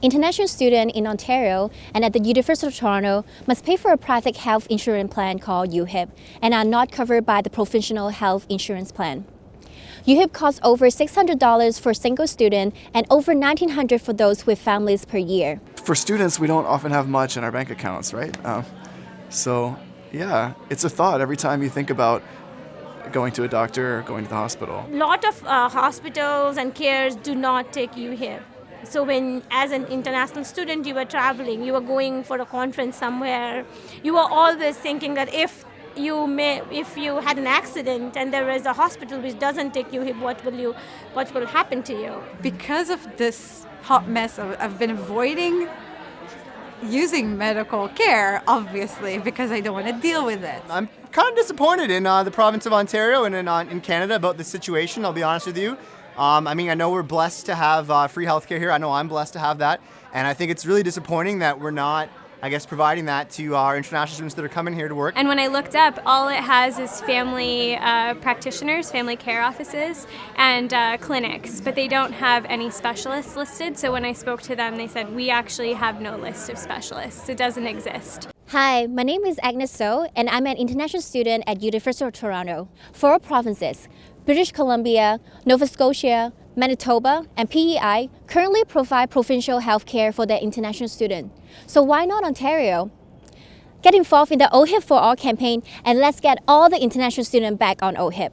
International students in Ontario and at the University of Toronto must pay for a private health insurance plan called UHIP and are not covered by the provincial health insurance plan. UHIP costs over $600 for a single student and over $1,900 for those with families per year. For students, we don't often have much in our bank accounts, right? Um, so, yeah, it's a thought every time you think about going to a doctor or going to the hospital. A lot of uh, hospitals and cares do not take UHIP. So when, as an international student, you were traveling, you were going for a conference somewhere, you were always thinking that if you may, if you had an accident and there is a hospital which doesn't take you what will you, what will happen to you? Because of this hot mess, I've been avoiding using medical care, obviously, because I don't want to deal with it. I'm kind of disappointed in uh, the province of Ontario and in, uh, in Canada about this situation, I'll be honest with you. Um, I mean, I know we're blessed to have uh, free healthcare here. I know I'm blessed to have that. And I think it's really disappointing that we're not I guess providing that to our international students that are coming here to work. And when I looked up, all it has is family uh, practitioners, family care offices, and uh, clinics, but they don't have any specialists listed. So when I spoke to them, they said, we actually have no list of specialists. It doesn't exist. Hi, my name is Agnes So, and I'm an international student at University of Toronto. Four provinces, British Columbia, Nova Scotia, Manitoba, and PEI currently provide provincial health care for their international students. So why not Ontario? Get involved in the OHIP for All campaign and let's get all the international students back on OHIP.